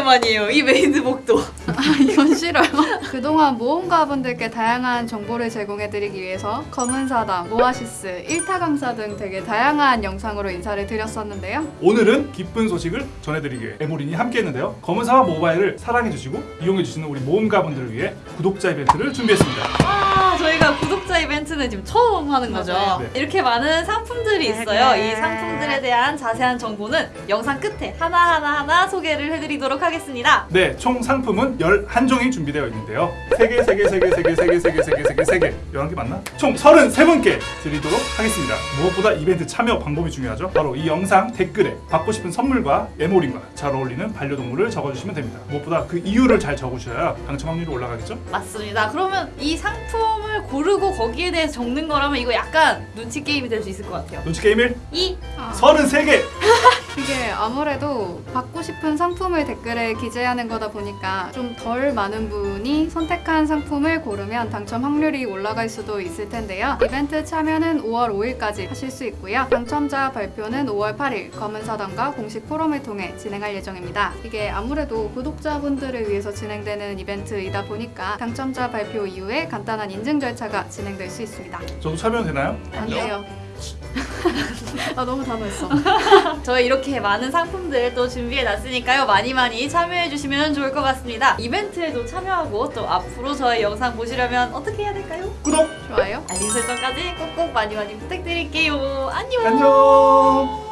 오랜만이에요. 이 메이드복도. 이건 싫어요. 그동안 모험가분들께 다양한 정보를 제공해드리기 위해서 검은사담, 오아시스, 일타 강사 등 되게 다양한 영상으로 인사를 드렸었는데요. 오늘은 기쁜 소식을 전해드리기 위해 에모린이 함께했는데요. 검은사막 모바일을 사랑해주시고 이용해주시는 우리 모험가분들을 위해 구독자 이벤트를 준비했습니다. 이벤트는 지금 처음 하는 거죠. 맞아요. 네. 이렇게 많은 상품들이 있어요. 이 상품들에 대한 자세한 정보는 영상 끝에 하나하나 하나 소개를 해드리도록 하겠습니다. 네, 총 상품은 11종이 준비되어 있는데요. 3개, 3개, 3개, 3개, 3개, 3개, 3개, 3개, 3개. 11개 맞나? 총 33분께 드리도록 하겠습니다. 무엇보다 이벤트 참여 방법이 중요하죠. 바로 이 영상 댓글에 받고 싶은 선물과 에모린과 잘 어울리는 반려동물을 적어주시면 됩니다. 무엇보다 그 이유를 잘 적으셔야 당첨 확률이 올라가겠죠? 맞습니다. 그러면 이 상품을 고르고 거기 에 대해서 적는 거라면 이거 약간 눈치 게임이 될 수 있을 것 같아요. 눈치 게임 1, 이 33개! 아무래도 받고 싶은 상품을 댓글에 기재하는 거다 보니까 좀 덜 많은 분이 선택한 상품을 고르면 당첨 확률이 올라갈 수도 있을 텐데요. 이벤트 참여는 5월 5일까지 하실 수 있고요. 당첨자 발표는 5월 8일 검은사당과 공식 포럼을 통해 진행할 예정입니다. 이게 아무래도 구독자분들을 위해서 진행되는 이벤트이다 보니까 당첨자 발표 이후에 간단한 인증 절차가 진행될 수 있습니다. 저도 참여는 되나요? 안 돼요. 아 너무 단호했어. 저희 이렇게 많은 상품들 또 준비해 놨으니까요. 많이 많이 참여해 주시면 좋을 것 같습니다. 이벤트에도 참여하고 또 앞으로 저희 영상 보시려면 어떻게 해야 될까요? 구독! 좋아요. 알림 설정까지 꼭꼭 많이 많이 부탁드릴게요. 안녕! 안녕!